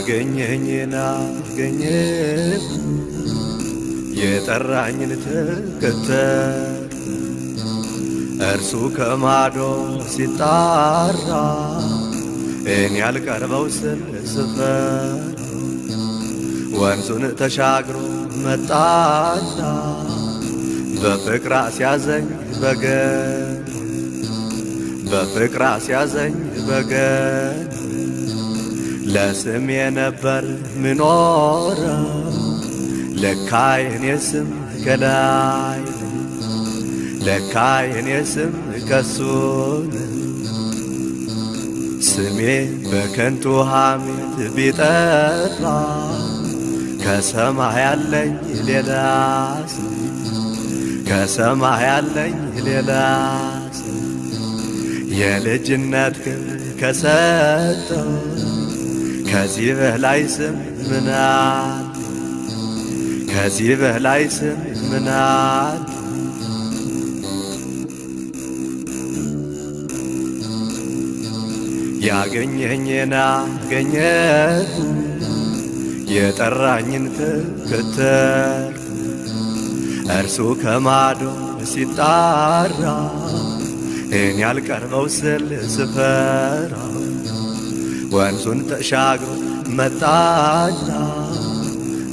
ያገኘኝን አገኘ የጠራኝን ተከተል እርሱ ከማዶ ሲጣራ እኔ ያልቀርበው ስል ስፈር። ወንዙን ተሻግሮ መጣና በፍቅር አስያዘኝ በገን በፍቅር አስያዘኝ በገን ለስሜ ነበር ምኖረው ለካ የኔ ስም ከላይ ለካ የኔ ስም ከሱን ስሜ በከንቱ ሐሜት ቢጠራ ከሰማይ ያለኝ ሌላ ከሰማይ ያለኝ ሌላ የልጅነት ክብር ከሰጠው ከዚህ በላይ ስም ምናል ከዚህ በላይ ስም ምናል ያገኘኝን አገኘሁ የጠራኝን ተከተል እርሱ ከማዶ ሲጣራ እኔ ያልቀርበው ስል ስፈራ ወንዙን ተሻግሮ መጣና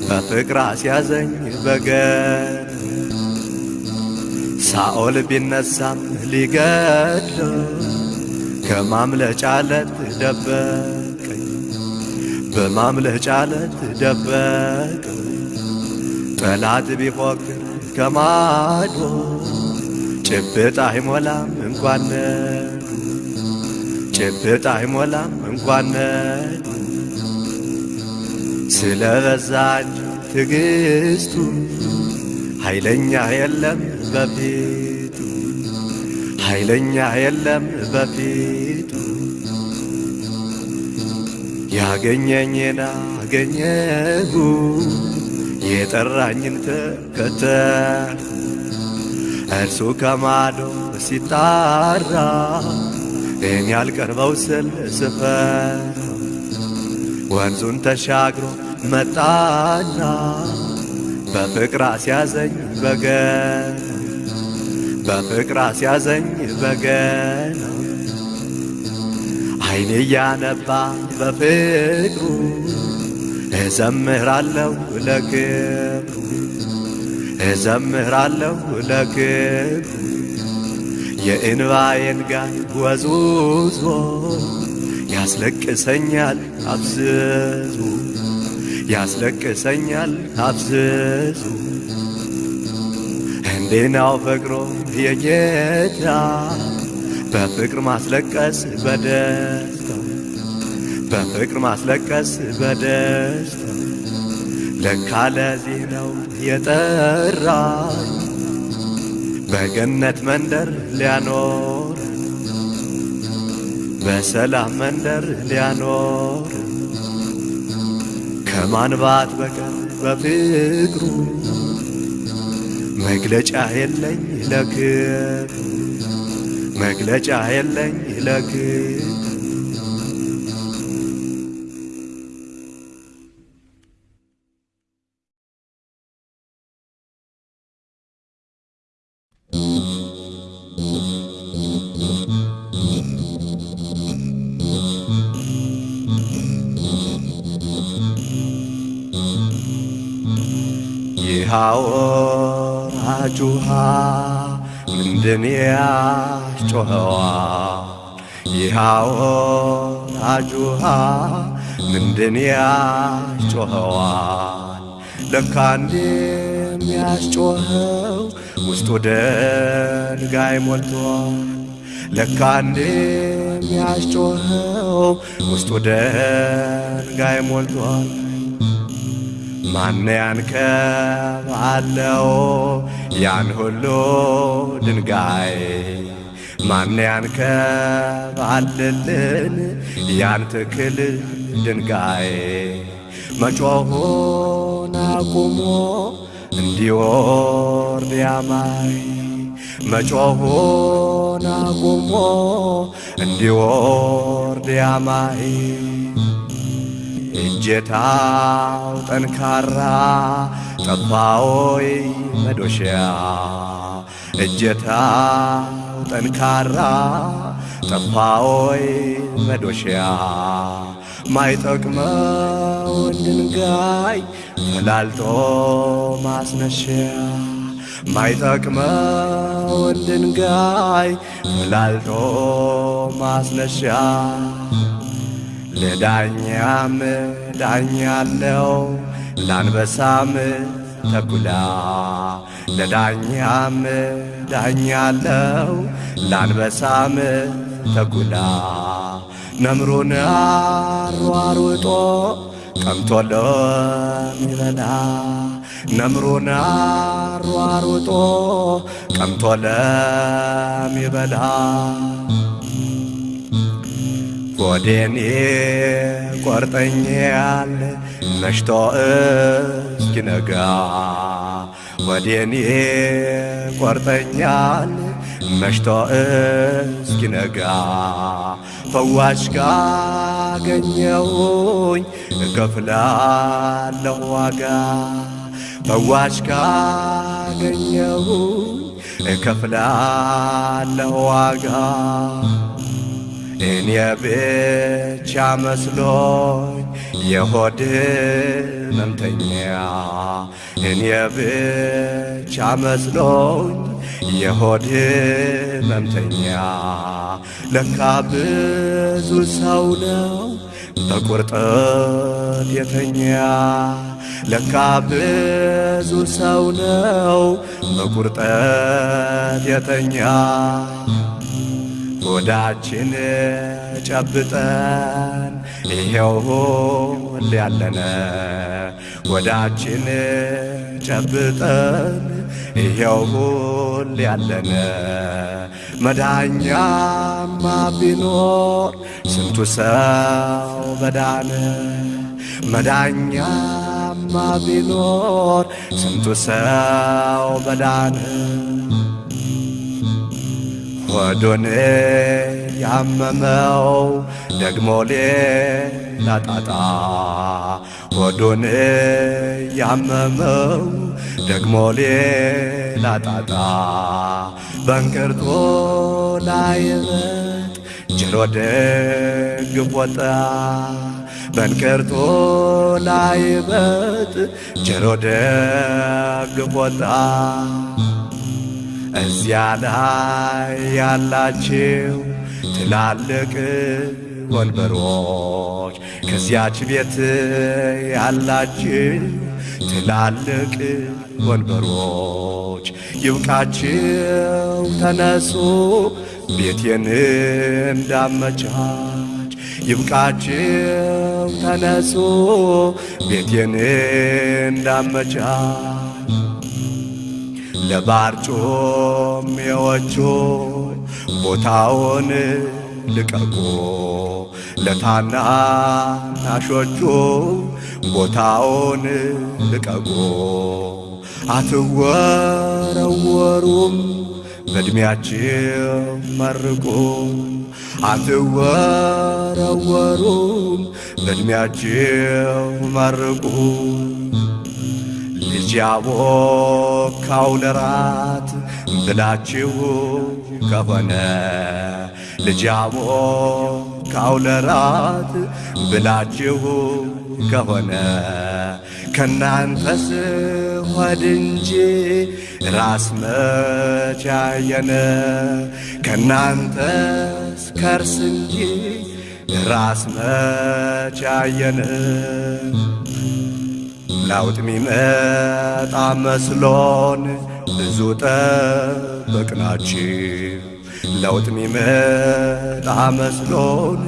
በፍቅር አስያዘኝ በገን ሳኦል ቢነሳም ሊገድለው ከማምለጫ ለት ደበቀኝ በማምለጫ ለት ደበቀኝ። ጠላት ቢፎክር ከማዶ ጭብጥ አይሞላም እንኳን ጭብጥ አይሞላም እንኳን ነዱ ስለ በዛ እንጂ ኃይለኛ የለም በፊቱ ኃይለኛ የለም በፊቱ። ያገኘኝን አገኘሁ የጠራኝን ተከተል እርሱ ከማዶ ሲጣራ እኔ ያልቀርበው ስል ስፈር ወንዙን ተሻግሮ መጣና በፍቅር አስያዘኝ በገን በፍቅር አስያዘኝ በገና። አይኔ እያነባ በፍቅሩ እዘምራለሁ ለክብሩ እዘምራለሁ ለክብሩ የእንባዬን ጋር ወዙዞ ያስለቅሰኛል አብዝዙ ያስለቅሰኛል አብዝዙ እንዴናው ፍቅሮ የጌታ በፍቅር ማስለቀስ በደስታ በፍቅር ማስለቀስ በደስታ ለካ ለዚህ ነው የጠራኝ በገነት መንደር ሊያኖር በሰላም መንደር ሊያኖር ከማንባት በቀር በፍቅሩ መግለጫ የለኝ ለክብሩ መግለጫ የለኝ ለክብሩ ውሃ ምንድን ያስጮኸዋል? ለካ እንዲህ የሚያስጮኸው ውስጡ ድንጋይ ሞልቷል። ለካ እንዲህ የሚያስጮኸው ውስጡ ድንጋይ ሞልቷል። ማን ያንከባለው ያን ሁሉ ድንጋይ? ማን ያንከባልልን ያን ትክል ድንጋይ? መጮኹን አቁሞ እንዲወርድ ያማይ መጮኹን አቁሞ እንዲወርድ ያማይ እጀታው ጠንካራ ጠፋዎይ መዶሻ እጀታው ጠንካራ ጠፋዎይ መዶሻ ማይጠቅመውን ድንጋይ ፈላልጦ ማስነሻ ማይጠቅመውን ድንጋይ ፈላልጦ ማስነሻ ለዳኛም ዳኛ አለው ለአንበሳም ተኩላ ለዳኛም ዳኛ አለው ለአንበሳም ተኩላ ነምሩን አሯሩጦ ቀምቶ ለሚበላ ነምሩን አሯሩጦ ቀምቶ ለሚበላ ጎዴን ቆርጠኛል መሽቶ እስኪነጋ ወዴን ቆርጠኛል መሽቶ እስኪነጋ ፈዋሽ ካገኘሁኝ እከፍላለሁ ዋጋ። ፈዋሽ ካገኘሁኝ እከፍላለሁ ዋጋ። እኔ ብቻ መስሎኝ የሆድ ሕመምተኛ እኔ ብቻ መስሎኝ የሆድ ሕመምተኛ ለካ ብዙ ሰው ነው በቁርጠት የተኛ። ለካ ብዙ ሰው ነው በቁርጠት የተኛ። ሆዳችን ጨብጠን ይሄው ሁሌ ያለነ ሆዳችን ጨብጠን ይሄው ሁሌ ያለነ መዳኛማ ቢኖር ስንቱ ሰው በዳነ። መዳኛማ ቢኖር ስንቱ ሰው በዳነ። ሆዱን ያመመው ደግሞ ሌላ ጣጣ ሆዱን ያመመው ደግሞ ሌላ ጣጣ በእንቅርቶ ላይ በት ጆሮ ደግፍ ወጣ በእንቅርቶ ላይ በት ጆሮ ደግፍ ወጣ እዚያ ላይ ያላችሁ ትላልቅ ወንበሮች ከዚያች ቤት ያላችሁ ትላልቅ ወንበሮች ይብቃችሁ፣ ተነሱ ቤቴን እንዳመቻች። ይብቃችሁ፣ ተነሱ ቤቴን እንዳመቻች። ለባርጮሜዎቹ ቦታውን ልቀቁ፣ ለታናናሾቹ ቦታውን ልቀቁ። አትወረወሩም በዕድሜያችሁ መርቁ፣ አትወረወሩም በዕድሜያችሁ መርቁ። ልጅ ያቦካው ለራት ብላችሁ ከሆነ ልጅ ያቦካው ለራት ብላችሁ ከሆነ ከናንተስ ሆድ እንጂ ራስ መቻየነ ከናንተስ ከርስ እንጂ ራስ መቻየነ ለውጥ ሚመጣ መስሎን ብዙ ጠበቅናችሁ። ለውጥ ሚመጣ መስሎን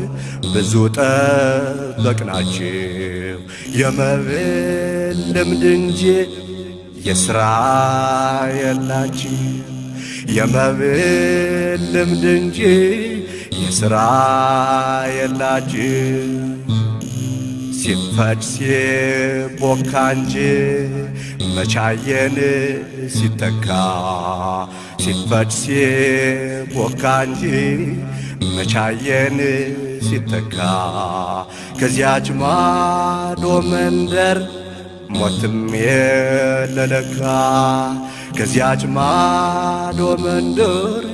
ብዙ ጠበቅናችሁ። የመብል ልምድ እንጂ የሥራ የላችሁ። የመብል ልምድ እንጂ የሥራ የላችሁ። ሲፈጭ ሲቦካ እንጂ መቻየን ሲተካ ሲፈጭ ሲቦካ እንጂ መቻየን ሲተካ ከዚያች ማዶ መንደር ሞትም የለለካ ከዚያች ማዶ መንደር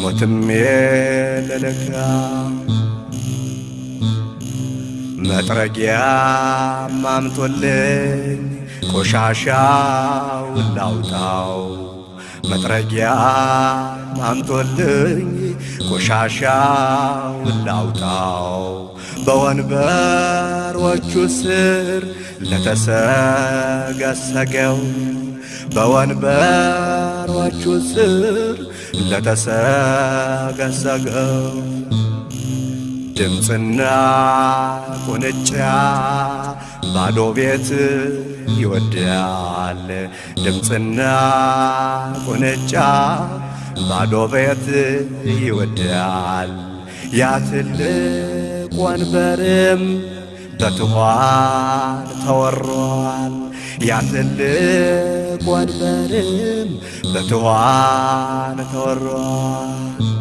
ሞትም የለለካ መጥረጊያ ማምጦልኝ ቆሻሻውን ላውጣው። መጥረጊያ ማምጦልኝ ቆሻሻውን ላውጣው። በወንበሮቹ ስር ለተሰገሰገው በወንበሮቹ ስር ለተሰገሰገው ድምፅና ቁንጫ ባዶ ቤት ይወዳል። ድምፅና ቁንጫ ባዶ ቤት ይወዳል። ያ ትልቅ ወንበርም በትኋን ተወሯል። ያ ትልቅ ወንበርም በትኋን ተወሯል።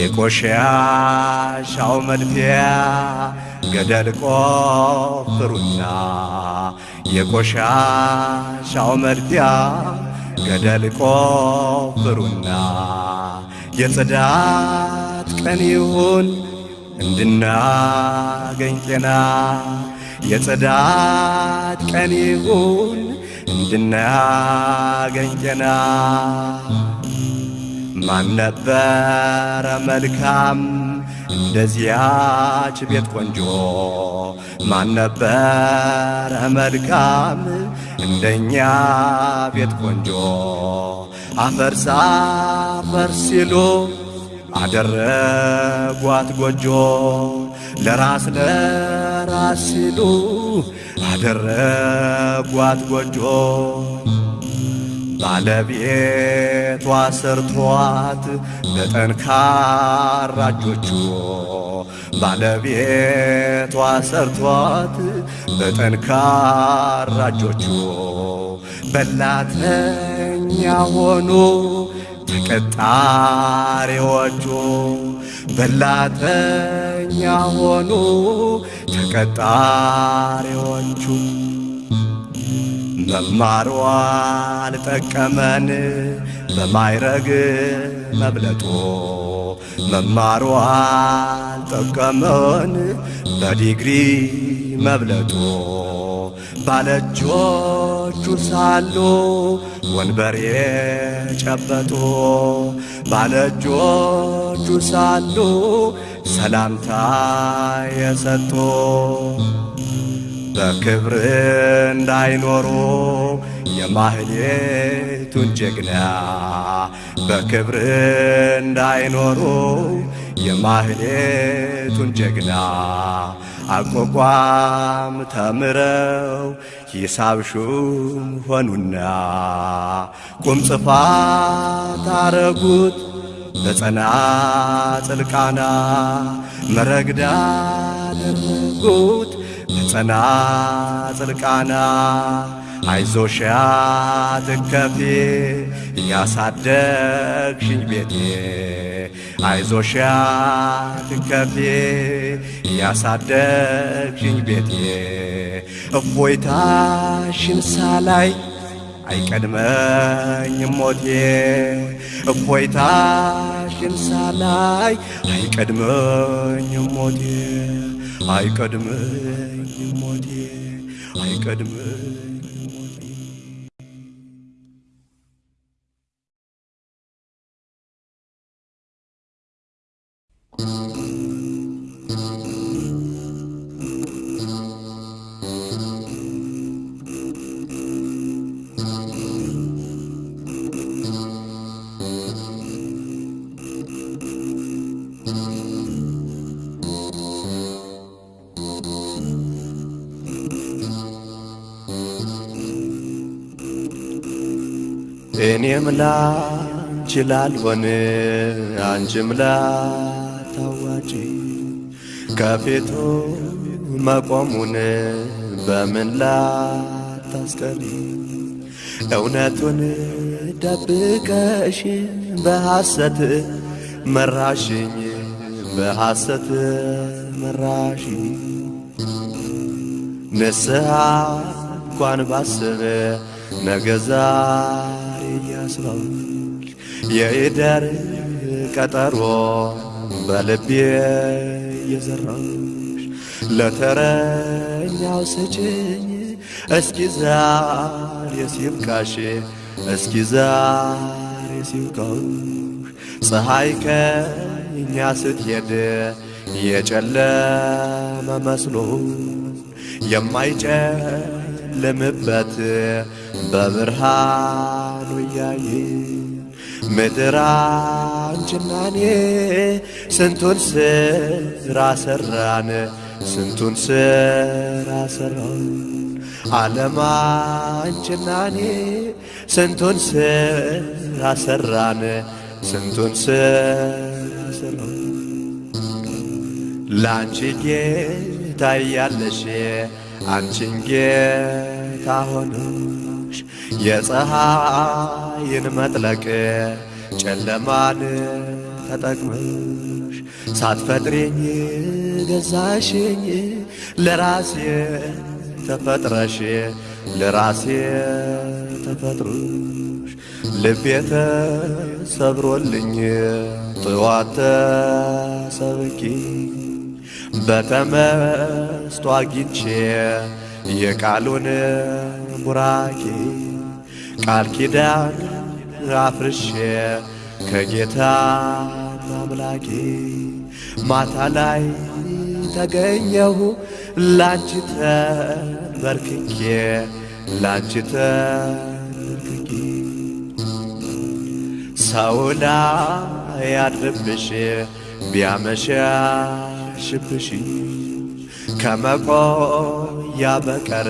የቆሻሻው መድፊያ ገደል ቆፍሩና የቆሻሻው መድፊያ ገደል ቆፍሩና የጽዳት ቀን ይሁን እንድናገኝ ጤና። የጽዳት ቀን ይሁን እንድናገኝ ጤና ማን ነበረ መልካም እንደዚያች ቤት ቆንጆ? ማን ነበረ መልካም እንደኛ ቤት ቆንጆ? አፈርሳ አፈር ሲሉ አደረጓት ጎጆ ለራስ ለራስ ሲሉ አደረጓት ጎጆ ባለቤቷ ሰርቷት በጠንካራ እጆቹ ባለቤቷ ሰርቷት በጠንካራ እጆቹ በላተኛ ሆኑ ተቀጣሪዎቹ በላተኛ ሆኑ ተቀጣሪዎቹ መማሯ አልጠቀመን በማይረግ መብለጡ መማሯ አልጠቀመን በዲግሪ መብለጡ ባለእጆቹ ሳሉ ወንበር የጨበጡ ባለእጆቹ ሳሉ ሰላምታ የሰጡ በክብር እንዳይኖሩ የማህሌቱን ጀግና በክብር እንዳይኖሩ የማህሌቱን ጀግና አቋቋም ተምረው ሂሳብ ሹም ሆኑና ቁም ጽፋት አረጉት በጸናጽል ቃና መረግዳ አደረጉት በጸናጽል ቃና አይዞሽ አትከፊ ያሳደግሽኝ ቤቴ። አይዞሽ አትከፊ ያሳደግሽኝ ቤቴ። እፎይታሽን ሳላይ አይቀድመኝም ሞቴ። እፎይታሽን ሳላይ አይቀድመኝም ሞቴ አይቀድመኝም ሞቴ አይቀድመኝም ሞቴ እኔም ላንቺ ላልሆን አንቺም ላታዋጪ ከፊቱ መቆሙን በምን ላታስቀሪ? እውነቱን ደብቀሽ በሐሰት መራሽኝ በሐሰት መራሽኝ። ንስሐ እንኳን ባስብ ነገ እያስባልሽ የኢደር ቀጠሮ በልቤ እየዘራሽ ለተረኛው ስጭኝ። እስኪ ዛሬ ሲብቃሽ እስኪ ዛሬ ሲብቃሽ። ፀሐይ ከእኛ ስትሄድ የጨለመ መስሎ የማይጨልምበት በብርሃኑ እያየ ምድር አንቺና እኔ ስንቱን ስራ ሰራን ስንቱን ስራ ሰራን። ዓለም አንቺና እኔ ስንቱን ስራ ሰራን ስንቱን ስራ ሰራን። ለአንቺ ጌታ እያለሽ አንቺን ጌታ ሆነሽ የፀሐይን መጥለቅ ጨለማን ተጠቅመሽ ሳትፈጥሬኝ ገዛሽኝ። ለራሴ ተፈጥረሽ ለራሴ ተፈጥሮሽ ልቤ ተሰብሮልኝ ጥዋት ተሰብኪ በተመስጦ አግኝቼ የቃሉን ቡራኬ ቃል ኪዳን አፍርሼ ከጌታ አምላኬ ማታ ላይ ተገኘሁ። ላንቺ ተንበርክኬ ላንቺ ተንበርክኬ ሰው ላይ ያድርብሽ ቢያመሻሽብሽ ከመቆያ በቀር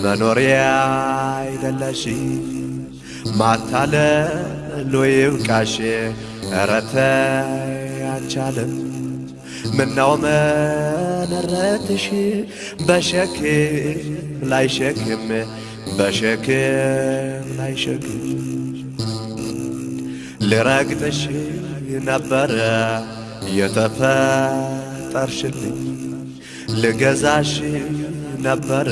መኖሪያ አይደለሽ ማታለሎ ይብቃሽ ኧረ ተይ አንቻለም ምነው መነረትሽ በሸክም ላይ ሸክም በሸክም ላይ ሸክም ልረግጥሽ ነበረ የተፈጠርሽልኝ። ልገዛሽ ነበረ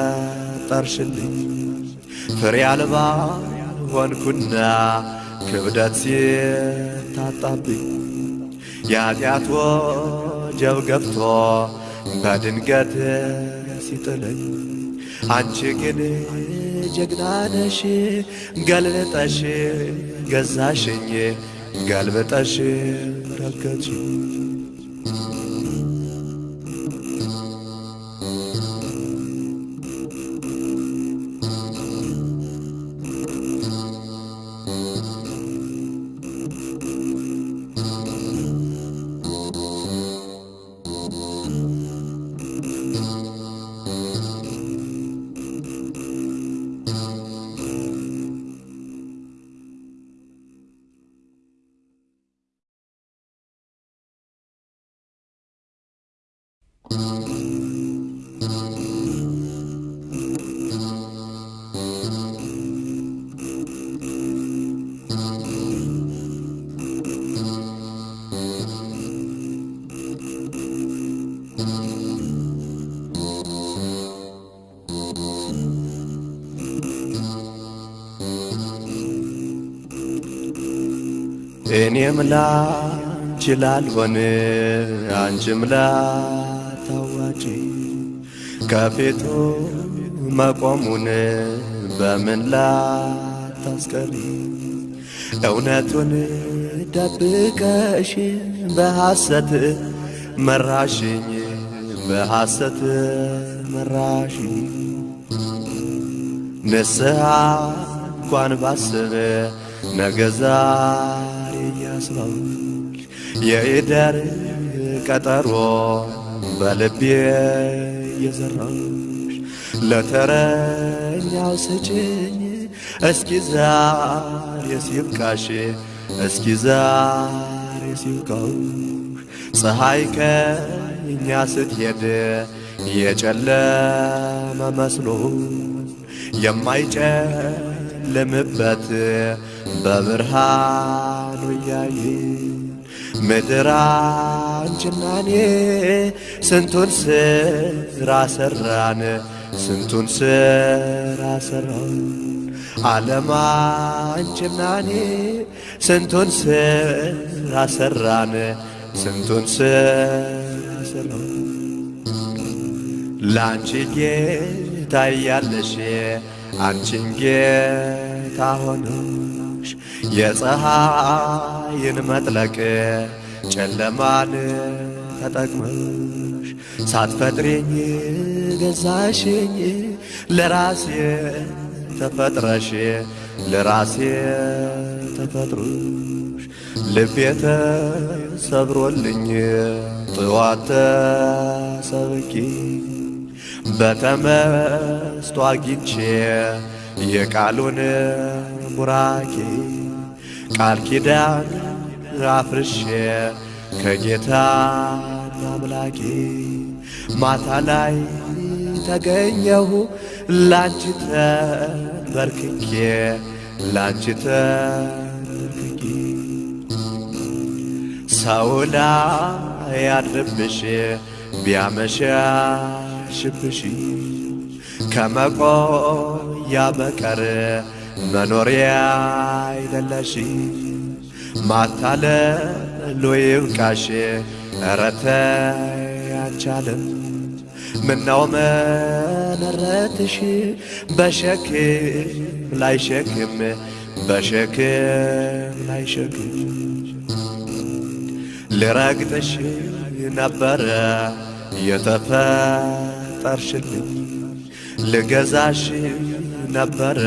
የተፈጠርሽልኝ ፍሬ አልባ ሆንኩና ክብደት ሲታጣብኝ የኃጢአት ወጀብ ገብቶ በድንገት ሲጥለኝ አንቺ ግን ጀግና ነሽ ገልብጠሽ ገዛሽኝ ገልብጠሽ ረገጥሽኝ ላንቺ ላልሆን አንቺም ላታዋጪ ከፊቱ መቆሙን በምን ላታስቀሪ? እውነቱን ደብቀሽ በሐሰት መራሽኝ በሐሰት መራሽኝ። ንስሐ እንኳን ባስብ ነገ ዛሬ እያስባልሽ የኢደር ቀጠሮ በልቤ እየዘራሽ ለተረኛው ስጭኝ። እስኪ ዛሬ ሲብቃሽ እስኪ ዛሬ ሲብቃሽ። ፀሐይ ከእኛ ስትሄድ የጨለመ መስሎ የማይጨልምበት ልምበት በብርሃኑ እያየን ምድር አንቺና እኔ ስንቱን ስራ ሰራን ስንቱን ስራ ሰራን። ዓለም አንቺና እኔ ስንቱን ስራ ሰራን ስንቱን ስራ ሰራን። ለአንቺ ጌታ እያለሽ አንቺን ጌታ ሆነሽ የፀሐይን መጥለቅ ጨለማን ተጠቅመሽ ሳትፈጥሬኝ ገዛሽኝ ለራሴ ተፈጥረሽ ለራሴ ተፈጥሮሽ ልቤ ተሰብሮልኝ ጥዋት ተሰብኪ በተመስጦ አግኝቼ የቃሉን ቡራኬ ቃል ኪዳን አፍርሼ ከጌታ አምላኬ ማታ ላይ ተገኘሁ። ላንቺ ተንበርክኬ ላንቺ ተንበርክኬ ሰው ላይ ያድርብሽ ቢያመሻሽብሽ ከመቆያ በቀር መኖሪያ አይደለሽ ማታለሉ ይብቃሽ እረተ ያቻለም ምናው መነረትሽ በሸክም ላይ ሸክም በሸክም ላይ ሸክም ልረግጥሽ ነበረ የተፈጠርሽልኝ። ልገዛሽ ነበረ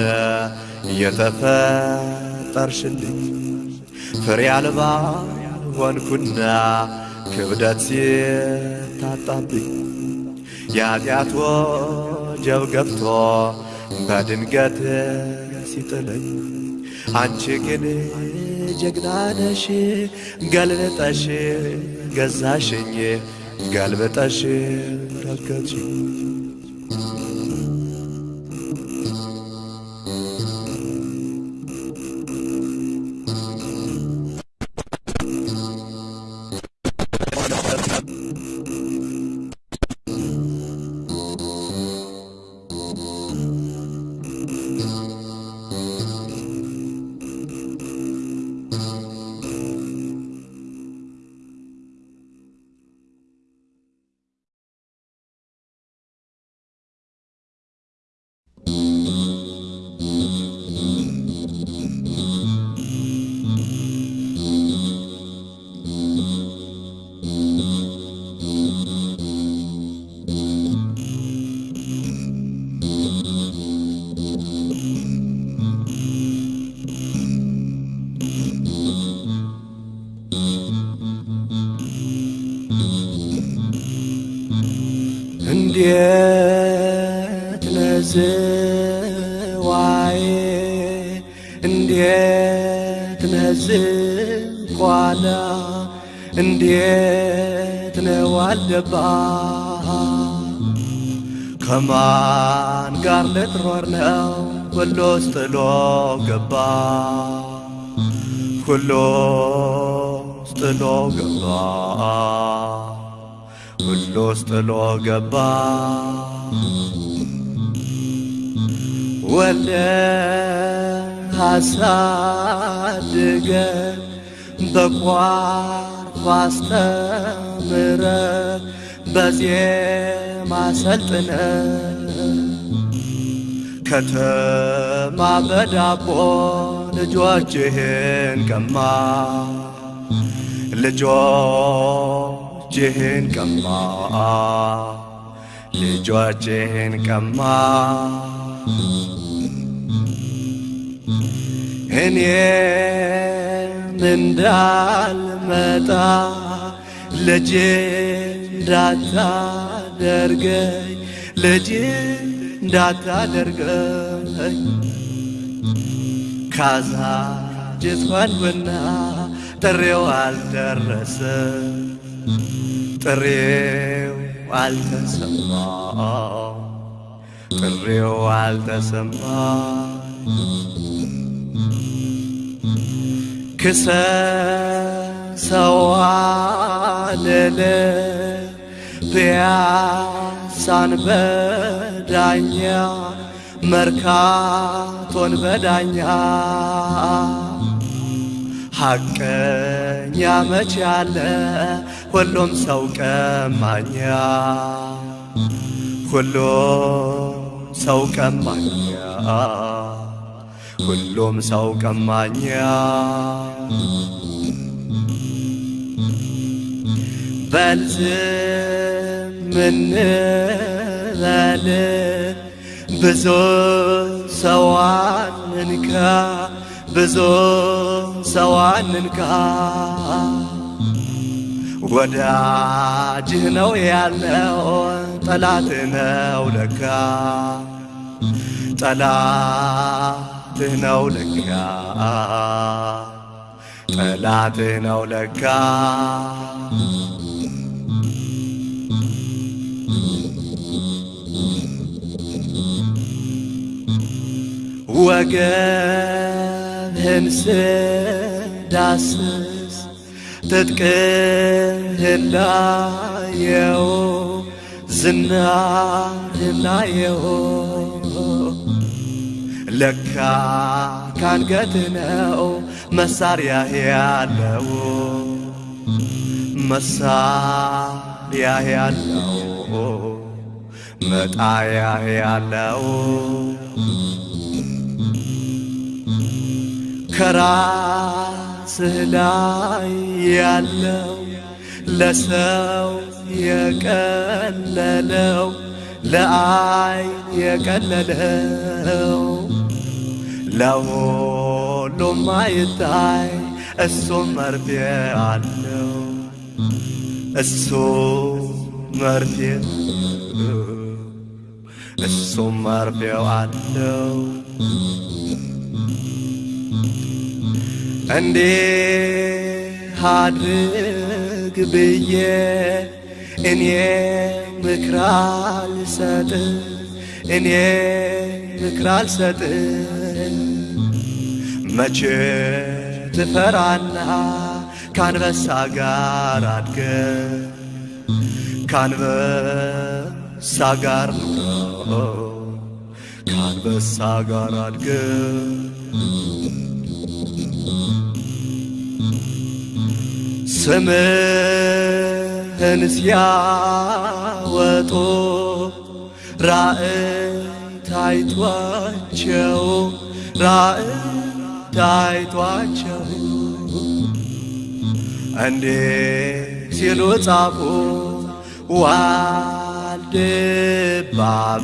የተፈጠርሽልኝ ፍሬ አልባ ሆንኩና ክብደት ሲታጣብኝ የኃጢአት ወጀብ ገብቶ በድንገት ሲጥለኝ አንቺ ግን ጀግና ነሽ ገልብጠሽ ገዛሽኝ ገልብጠሽ ረገጥሽኝ ሁሉስ ጥሎ ገባ። ሁሉስ ጥሎ ገባ። ሁሉስ ጥሎ ገባ። ወልደ አሳድገ በቋንቋ አስተምረ በዜማ ሰልጥነ ከተማ በዳቦ ልጆችህን ቀማ። ልጆችህን ቀማ። ልጆችህን ቀማ። እኔም እንዳልመጣ ልጅ እንዳታደርገኝ ልጅ እንዳታደርገኝ ካዛጅት ሆንኩና ጥሬው አልደረሰ ጥሬው አልተሰማ ጥሬው አልተሰማ ክሰሰዋልል ፒያሳን በዳኛ መርካቶን በዳኛ። ሐቀኛ መች ያለ ሁሉም ሰው ቀማኛ። ሁሉም ሰው ቀማኛ። ሁሉም ሰው ቀማኛ። በልዝም እንበል ብዙ ሰዋን እንካ ብዙ ሰዋን እንካ። ወዳጅህ ነው ያለው ጠላት ነው ለካ። ጠላትህ ነው ለካ። ጠላትህ ነው ለካ ወገብህን ስዳስስ ትጥቅህን ላየው ዝናህን ላየው ለካ ካንገት ነው መሳሪያ ያለው መሳሪያ ያለው መጣያ ያለው ከራስህ ላይ ያለው ለሰው የቀለለው ለአይን የቀለለው ለሁሉም አይታይ እሱም መርፌ አለው እሱ መርፌ እሱም መርፌው አለው እንዲህ አድርግ ብዬ እኔ ምክር አልሰጥ እኔ ምክር አልሰጥ መቼ ትፈራና ካንበሳ ጋር አድገ ካንበሳ ጋር ካንበሳ ጋር አድገ ስምህን ሲያወጡ ራእይ ታይቷቸው ራእይ ታይቷቸው። እንዴ ሲሉ ጻፉ ዋልድባ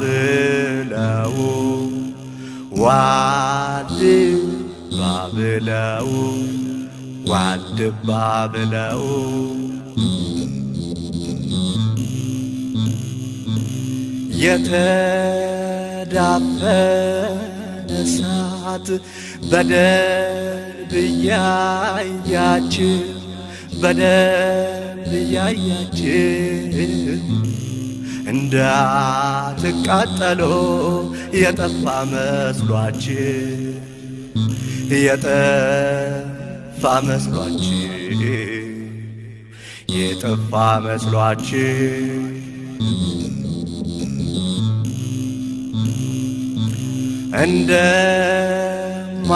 ብለው ዋልድባ ብለው ዋልድባ ብለው የተዳፈነ እሳት በደንብ እያያችሁ በደንብ እያያችሁ እንዳትቃጠሉ የጠፋ መስሏችሁ የጠፋ መስሏችሁ የጠፋ መስሏችሁ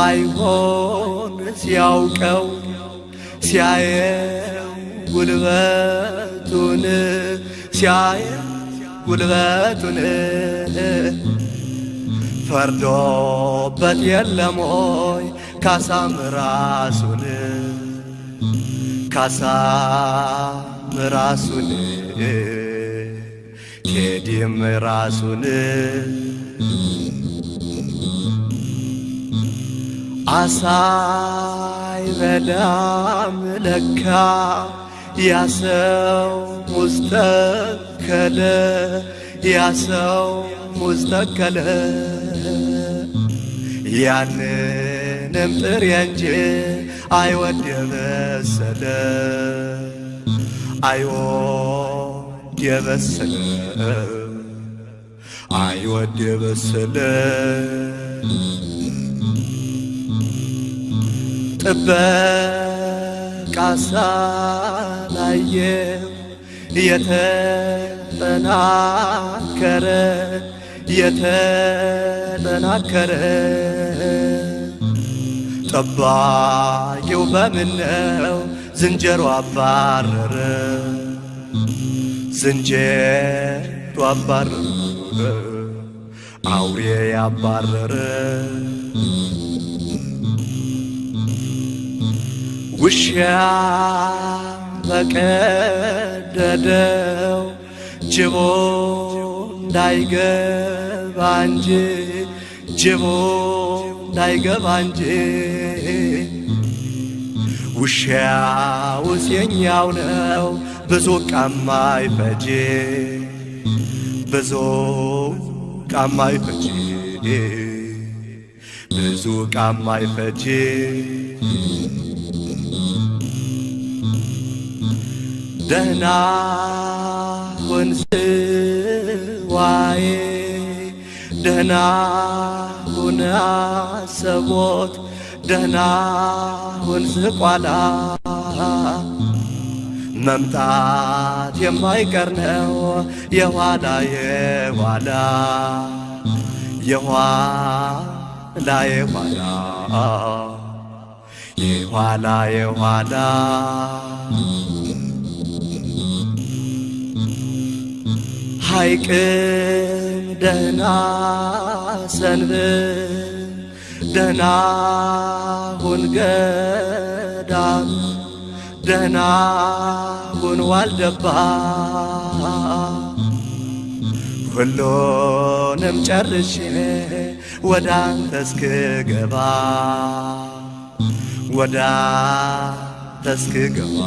እንደማይሆን ሲያውቀው ሲያየው ጉልበቱን ሲያየው ጉልበቱን ፈርዶበት የለም ሆይ ካሳም ራሱን ካሳም ራሱን ቴዲም ራሱን አሳይ በላም ለካ ያሰው ሙስተከለ ያሰው ሙስተከለ ያንንም ጥሬ እንጂ አይወድ የበሰለ አይወድ የበሰለ አይወድ የበሰለ ጥበቃ ሳላየው የተጠናከረ የተጠናከረ ጠባቂው በምነው ዝንጀሮ አባረረ። ዝንጀሮ አባረረ። አውሬ ያባረረ ውሻ በቀደደው ጅቦ እንዳይገባ እንጂ ጅቦ እንዳይገባ እንጂ ውሻውስ የኛው ነው ብዙ ቃማ ይፈጅ ብዙ ቃማ ይፈጅ ብዙ ቃማ ይፈጅ ደህና ሁን ስዋዬ ደህና ሁን አሰቦት ደህና ሁን ዝቋላ። መምጣት የማይቀር ነው የኋላ የኋላ የኋላ የኋላ የኋላ የኋላ። ሐይቅም ደህና ሰንብት ደህና ሁን ገዳም ደህና ሁን ዋልደባ። ሁሉንም ጨርሼ ወደ አንተ እስክገባ ወደ አንተ እስክገባ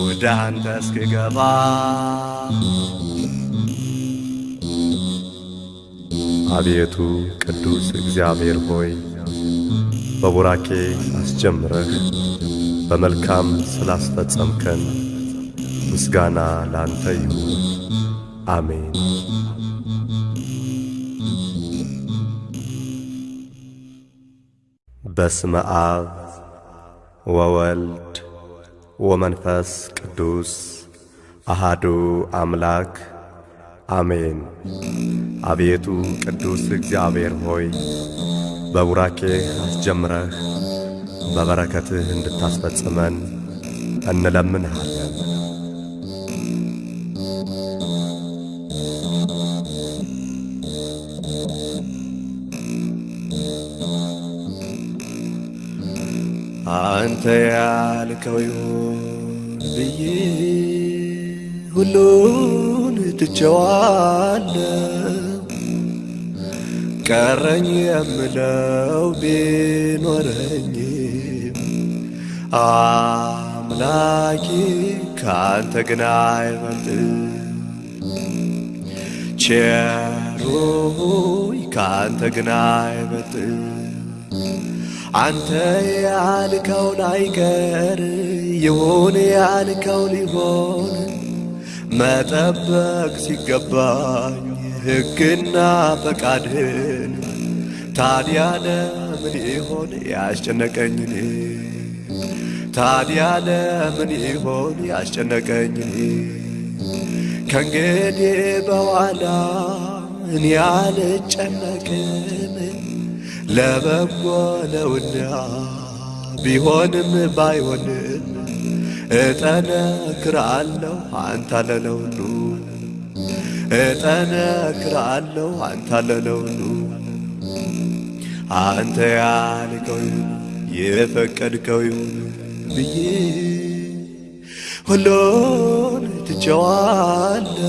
ወደ አንተ እስክገባ አቤቱ ቅዱስ እግዚአብሔር ሆይ በቡራኬ አስጀምረህ በመልካም ስላስፈጸምከን ምስጋና ላንተ ይሁን። አሜን። በስመ አብ ወወልድ ወመንፈስ ቅዱስ አሃዱ አምላክ አሜን። አቤቱ ቅዱስ እግዚአብሔር ሆይ በቡራኬህ አስጀምረህ በበረከትህ እንድታስፈጽመን እንለምንሃለን። አንተ ያልከው ይሁን ብዬ ሁሉን ትቼዋለሁ። ቀረኝ የምለው ቢኖረኝም አምላኬ ከአንተ ግን አይበልጥም። ቸሩ ሆይ ከአንተ ግን አይበልጥም። አንተ ያልከው ላይቀር ይሁን ያልከው ሊሆን መጠበቅ ሲገባኝ ሕግና ፈቃድህን ታዲያ ለምን ይሆን ያስጨነቀኝን? ታዲያ ለምን ይሆን ያስጨነቀኝን? ከእንግዲህ በኋላ እኔ አልጨነቅም ለበጎ ነውና ቢሆንም ባይሆንም እጠነክራለሁ አንተ ለለውኑ እጠነክራለሁ አንተ ለለውኑ አንተ ያልከው ይሁን የፈቀድከው ይሁን ብዬ ሁሉን ትቼዋለሁ።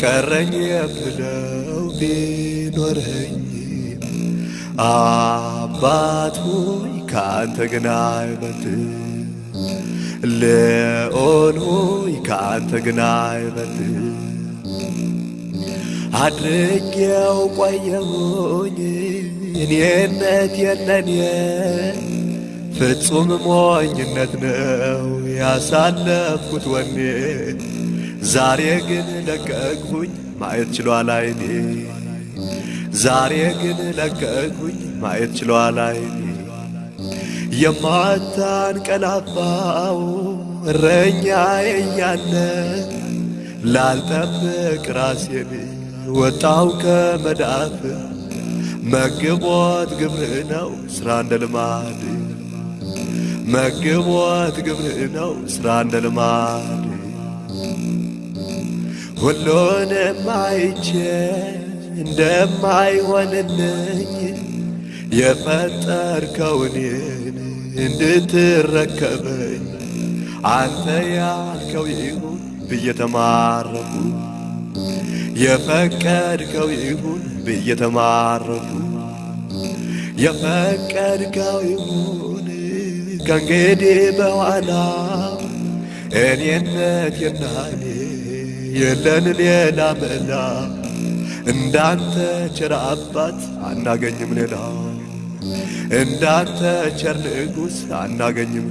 ቀረኝ የምለው ቢኖረኝ አባት ሆይ ከአንተ ግን አይበልጥም። ልዑል ሆይ ከአንተ ግን አይበልጥም። አድርጌው ቆየሁኝ እኔነት የለኔ ፍጹም ሞኝነት ነው ያሳለፍኩት ወኔ። ዛሬ ግን ለቀቅሁኝ ማየት ችሏል አይኔ። ዛሬ ግን ለቀቁኝ ማየት ችሏል አይኔ የማታንቀላፋው እረኛዬ እያለ ላልጠብቅ ራሴን ወጣው ከመዳፍ። መግቦት ግብር ነው ስራ እንደ ልማድ። መግቦት ግብር ነው ስራ እንደ ልማድ። ሁሉንም አይቼ እንደማይሆንልኝ የፈጠርከውኔን እንድትረከበኝ አንተ ያልከው ይሁን ብዬ ተማረኩ። የፈቀድከው ይሁን ብዬ ተማረኩ። የፈቀድከው ይሁን ከእንግዲህ በኋላ እኔነት የናኔ የለን ሌላ መላ። እንዳንተ ቸር አባት አናገኝም ሌላ እንዳንተ ቸር ንጉሥ አናገኝም።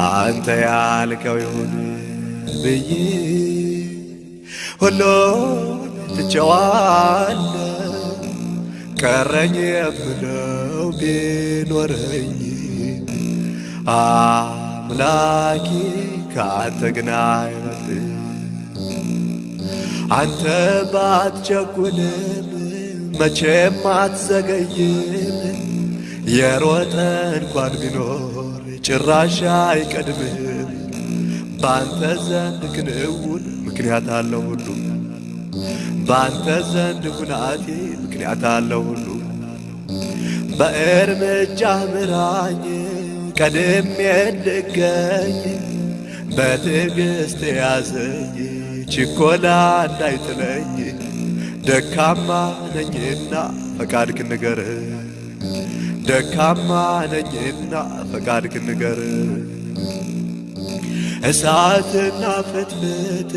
አንተ ያልከው ይሁን ብዬ ሁሉ ትቼዋለሁ። ቀረኝ የምለው ቢኖረኝ አምላኬ ከአንተ ግን አይበልጥ አንተ ባትቸኩልም መቼም አትዘገይም። የሮጠ እንኳን ቢኖር ጭራሽ አይቀድምህም በአንተ ዘንድ ክንውን ምክንያት አለው ሁሉ በአንተ ዘንድ ሁናቴ ምክንያት አለው ሁሉ በእርምጃ ምራኝ ቀድሜ እንድገኝ በትዕግሥት ያዘኝ ችኮላ እንዳይጥለኝ ደካማ ነኝና ፈቃድክ ንገር ደካማ ነኝና ፈቃድክ ንገር እሳትና ፍትፍት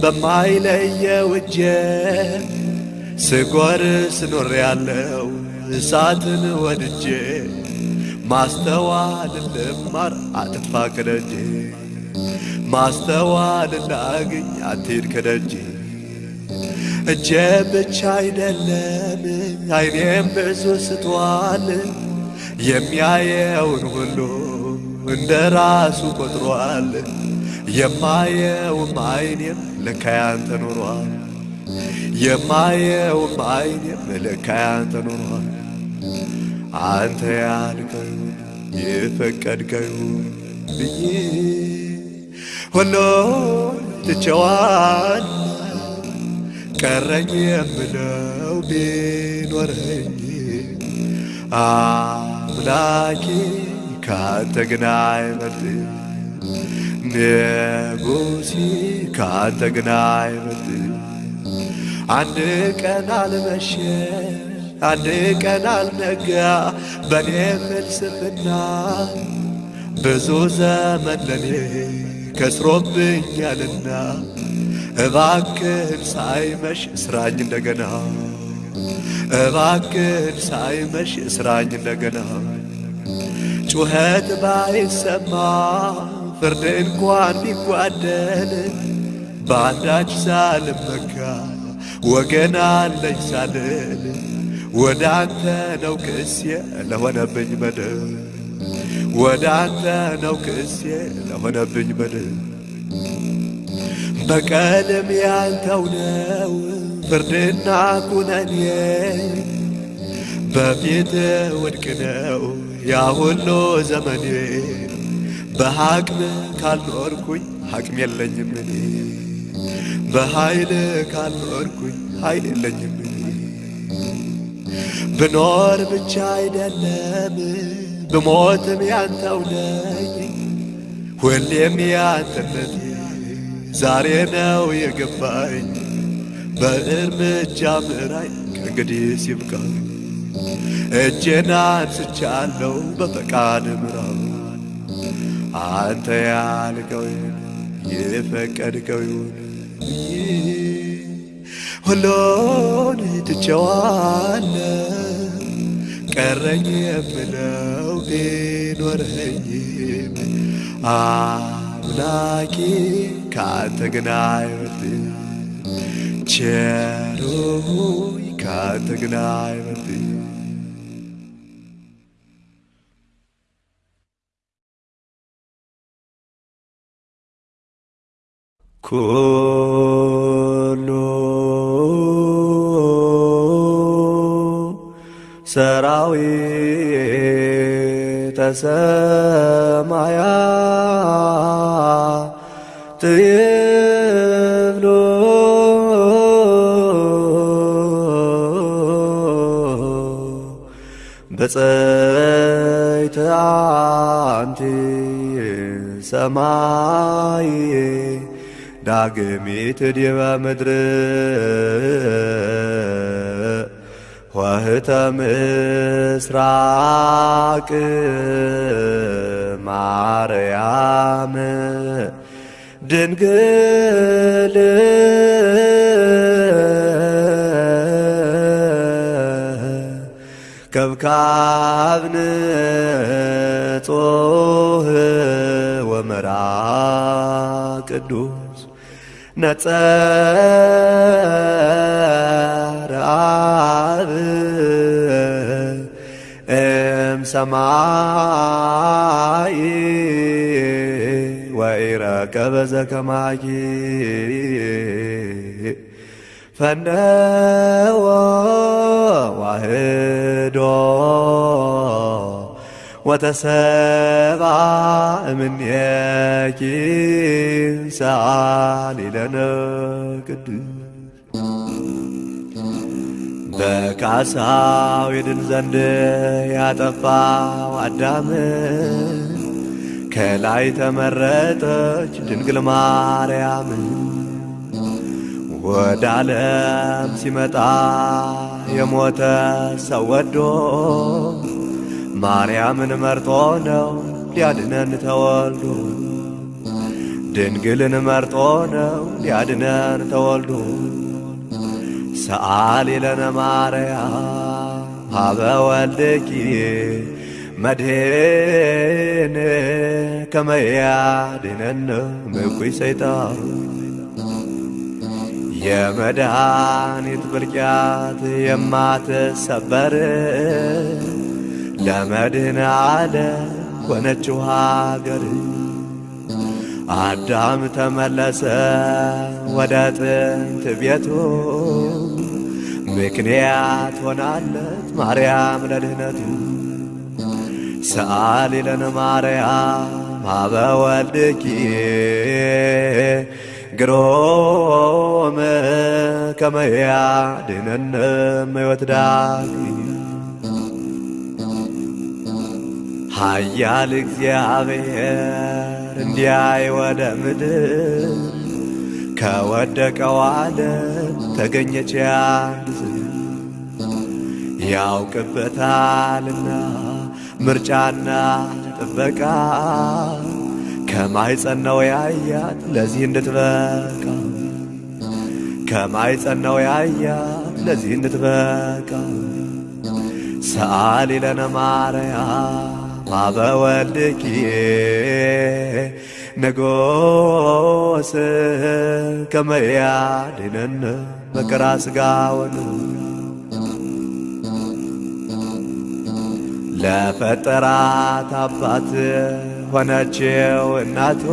በማይለየው እጄ ስጎር ስኖር ያለው እሳትን ወድጄ ማስተዋል ልማር አትጥፋ ከደጄ። ማስተዋል ላግኝ አትሂድ ከደጄ እጄ ብቻ አይደለም አይኔም ብዙ ስቷል። የሚያየውን ሁሉ እንደ ራሱ ቆጥሯል። የማየውም አይኔም ለካ ያንተ ኖሯል። የማየውም አይኔም ለካ ያንተ ኖሯል። አንተ ያልከው የፈቀድከው ብዬ ሁሉን ትቼዋለሁ ቀረኝ የምለው ቢኖረኝ አምላኬ ካንተ ግን አይበልጥ ንጉሴ ካንተ ግን አይበልጥ አንድ ቀን አልመሸ አንድ ቀን አልነጋ በኔ ፍልስፍና ብዙ ዘመን ለኔ ከስሮብኛልና እባክህን ሳይመሽ እስራኝ እንደገና። እባክህን ሳይመሽ እስራኝ እንደገና። ጩኸት ባይሰማ ፍርድ እንኳን ቢጓደል በአንዳች ሳልመካ ወገን አለኝ ሳልል ወደ አንተ ነው ክሴ ለሆነብኝ በደል። ወደ አንተ ነው ክሴ ለሆነብኝ በደል በቀልም ያንተው ነው ፍርድና ኩነኔ በፊት ውድቅ ነው ያ ሁሉ ዘመኔ። በሐቅም ካልኖርኩኝ ሐቅም የለኝም እኔ። በኃይል ካልኖርኩኝ ኃይል የለኝም እኔ። ብኖር ብቻ አይደለም ብሞትም ያንተው ነኝ። ሁሌም ያንተነቴ ዛሬ ነው የገባኝ። በእርምጃ ምራኝ ከእንግዲህ ሲብቃኝ። እጄን አንስቻለሁ በፈቃድ ምራው አንተ ያልከው የፈቀድከው ይሁን። ሁሉን ትቼዋለሁ። ቀረኝ የምለው ቢኖረኝም አምላኬ ከአንተ ግን አይበልጥም ቸሩ ካንተ ግን አይበልጥም። ኩሉ ሰራዊተ ሰማያት ይብሉ በጸይተ አንቲ ሰማይ ዳግሚት ዲበ ምድር ወህተ ምስራቅ ማርያም ድንግል ከብካብ ንጹህ ወመራ ቅዱስ ነጸረ አብ ወኢረከበ ዘከማኪ ፈነወ ዋህዶ ወተሰባ እምኔኪ ሰአሊ ለነ ቅዱስ። በካሳው ይድን ዘንድ ያጠፋው አዳም ከላይ ተመረጠች ድንግል ማርያም። ወደ ዓለም ሲመጣ የሞተ ሰው ወዶ ማርያምን መርጦ ነው ሊያድነን ተወልዶ። ድንግልን መርጦ ነው ሊያድነን ተወልዶ። ሰአሊ ለነ ማርያም ሀበ ወልድኪ መድህን ከመ ያድኅነነ እምኩይ ሰይጣን። የመድኃኒት ብልቅያት የማትሰበር ለመድህን አለ ሆነችው ሀገር። አዳም ተመለሰ ወደ ጥንት ቤቱ። ምክንያት ሆናለት ማርያም ለድህነቱ ሰአሊ ለነ ማርያም ሀበ ወልድኪ ግሮም ከመ ያድኅነነ እምሕይወት ዳግም ኃያል እግዚአብሔር እንዲያይ ወደ ምድር ከወደቀው ዓለም ተገኘች ዝር ያውቅበታልና ምርጫና ጥበቃ ከማይጸናው ያያት ለዚህ እንድትበቃ። ከማይጸናው ያያት ለዚህ እንድትበቃ። ሰአሊ ለነ ማርያም ሀበ ወልድኪ ንጉሥ ከመ ያድኅነነ መከራ ሥጋ ለፈጠራት አባት ሆነችው እናቱ።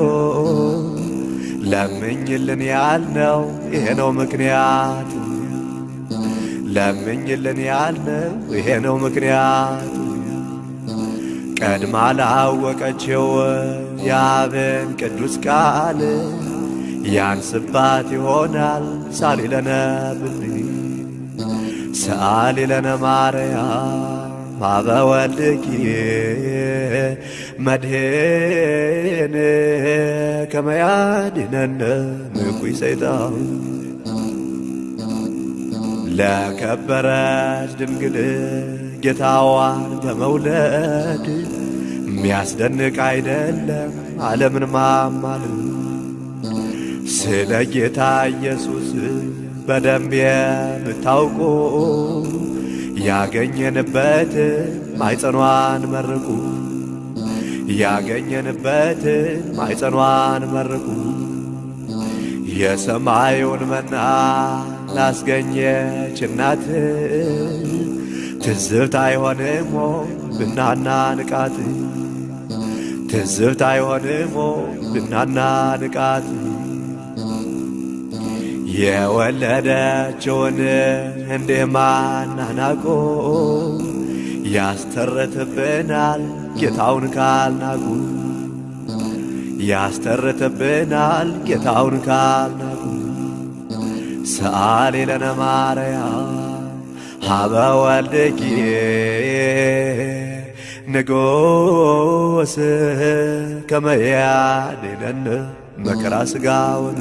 ለምኝልን ያልነው ይሄ ነው ምክንያቱ ለምኝልን ያልነው ይሄ ነው ምክንያቱ ቀድማ ላወቀችው የአብን ቅዱስ ቃል ያንስባት ይሆናል ሳሊ ለነ ብልይ ሰአሊ ለነ ማርያም ሀበ ወልድኪ መድህን ከመ ያድኅነነ ሰይጣን ለከበረች ድንግል ጌታዋን በመውለድ የሚያስደንቅ አይደለም ዓለምን ማማለድ ስለ ጌታ ኢየሱስ በደንብ የምታውቁ ያገኘንበት ማይጸኗን መርቁ ያገኘንበት ማይጸኗን መርቁ የሰማዩን መና ላስገኘች እናት። ትዝብት አይሆንሞ ብናና ንቃት። ትዝብት አይሆንሞ ብናና ንቃት። የወለደችውን እንዲህ ማናናቆ ያስተርትብናል ጌታውን ካልናቁ። ያስተርትብናል ጌታውን ካልናቁ። ሰአሊ ለነ ማርያም ሀበ ወልድኪ ንጉሥ ከመ ያድኅነነ መከራ ሥጋውን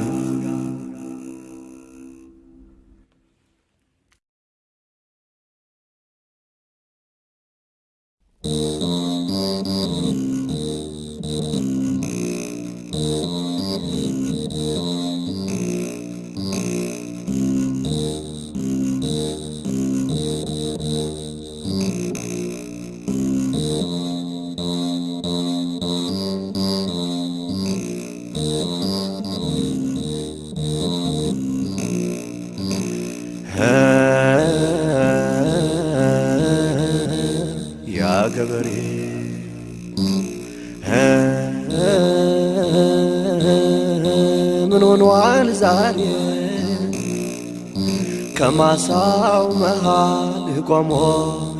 ከማሳው መሃል ቆሞ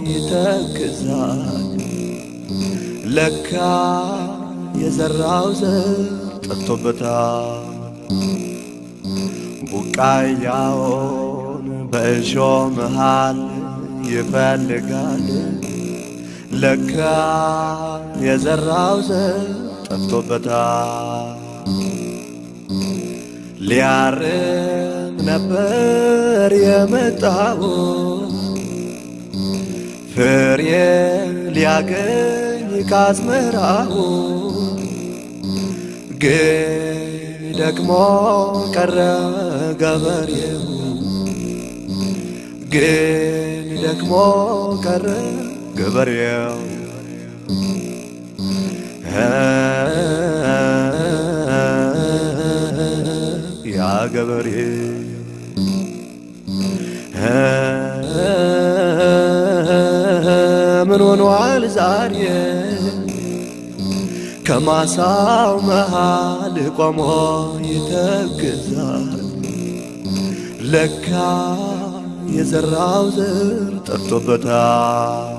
ይተክዛል። ለካ የዘራው ዘር ጠፍቶበታል። ቡቃያውን በእሾ መሃል ይፈልጋል። ለካ የዘራው ዘር ጠፍቶበታል። ሊያርም ነበር የመጣው። ፍሬ ሊያገኝ ካዝመራው ግን ደግሞ ቀረ ገበሬው። ግን ደግሞ ቀረ ገበሬው። ያ ገበሬ ምን ሆኗል ዛሬ ከማሳው መሃል ቆሞ ይተክዛል። ለካ የዘራው ዘር ጠፍቶበታል።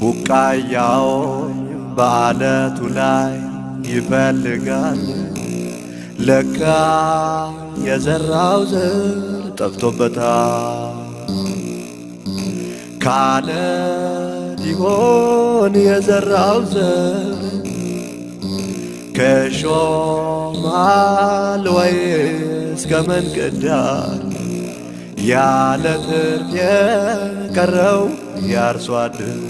ቡቃያውን በዓለቱ ላይ ይፈልጋል። ለካ የዘራው ዘር ጠፍቶበታል። ካለት ይሆን የዘራው ዘር ከሾማል ወይስ ከመንገድ ዳር ያለ ትርፍ የቀረው ያርሶ አደር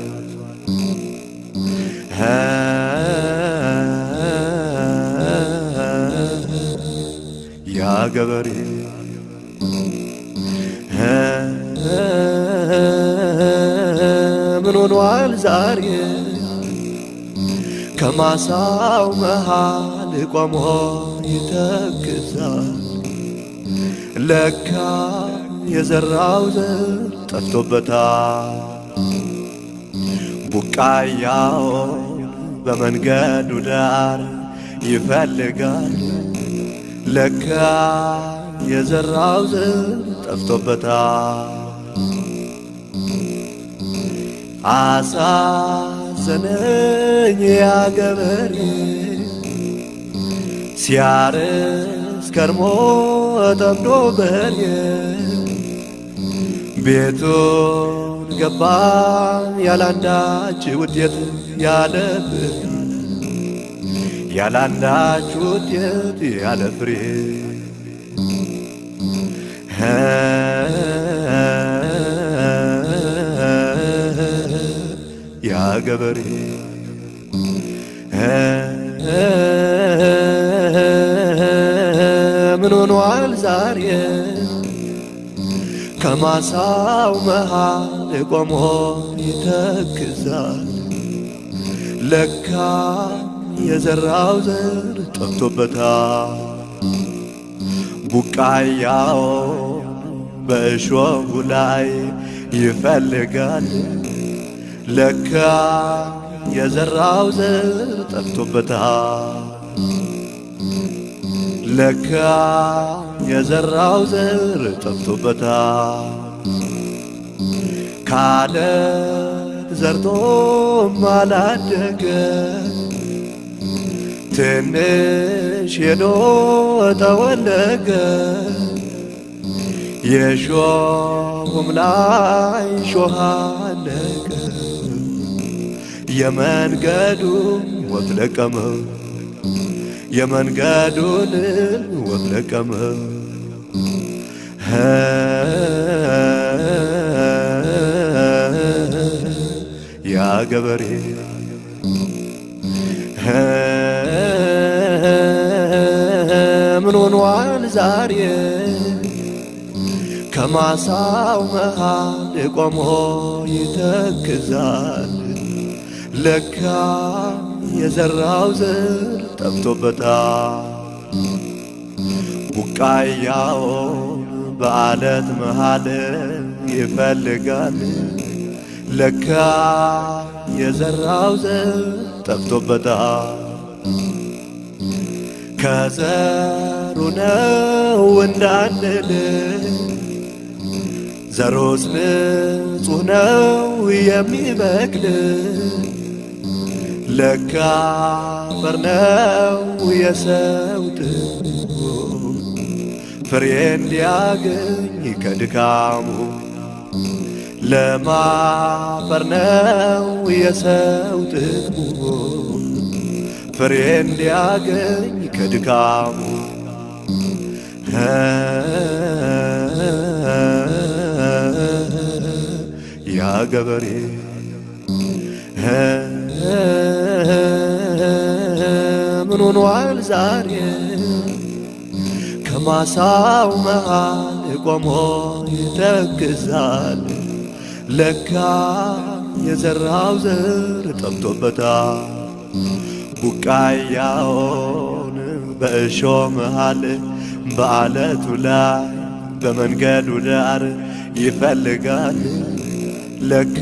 ያ ገበሬ ምን ሆኗል ዛሬ ከማሳው መሃል ቆሞ ይተክዛል። ለካ የዘራው ዘር ጠፍቶበታል። ቡቃያውን በመንገዱ ዳር ይፈልጋል። ለካ የዘራው ዘር ጠፍቶበታል። አሳዘነኝ ያ ገበሬ ሲያርስ ከርሞ ጠምዶ በሬ ቤቱን ገባ ያላንዳች ውጤት ያለ ፍሬ ያላንዳች ውጤት ያለ ፍሬ ያ ገበሬ ምን ሆኗል ዛሬ ከማሳው መሃል ቆሞ ይተክዛል። ለካ የዘራው ዘር ጠፍቶበታል። ቡቃያው በእሾሁ ላይ ይፈልጋል። ለካ የዘራው ዘር ጠፍቶበታል። ለካ የዘራው ዘር ጠፍቶበታል። ካለ ዘርቶም አላደገ ትንሽ ሄዶ ጠወለገ የሾሁም ላይ ሾህ አለቀ። የመንገዱን ወፍ ለቀመ። የመንገዱን ወፍ ለቀመ። ያ ገበሬ ሆኗል ዛሬ። ከማሳው መሃል ቆሞ ይተክዛል። ለካ የዘራው ዘር ጠፍቶበታል። ቡቃያውን በአለት መሃል ይፈልጋል። ለካ የዘራው ዘር ጠፍቶበታል ከዘሩ ነው እንዳንል። ዘሮስ ንጹሕ ነው የሚበቅል። ለካ አፈር ነው የሰው ፍሬ እንዲያገኝ ከድካሙ ለማፈር ነው የሰው ጥቅሙ ፍሬ እንዲያገኝ ከድካሙ ያ ገበሬ ምን ሆኗል ዛሬ? ከማሳው መሃል ቆሞ ይተክዛል። ለካ የዘራው ዘር ጠፍቶበታል። ቡቃያውን በእሾ መሃል በአለቱ ላይ በመንገዱ ዳር ይፈልጋል። ለካ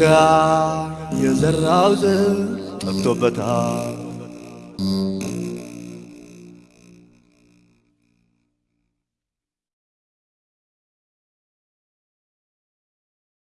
የዘራው ዘር ጠፍቶበታል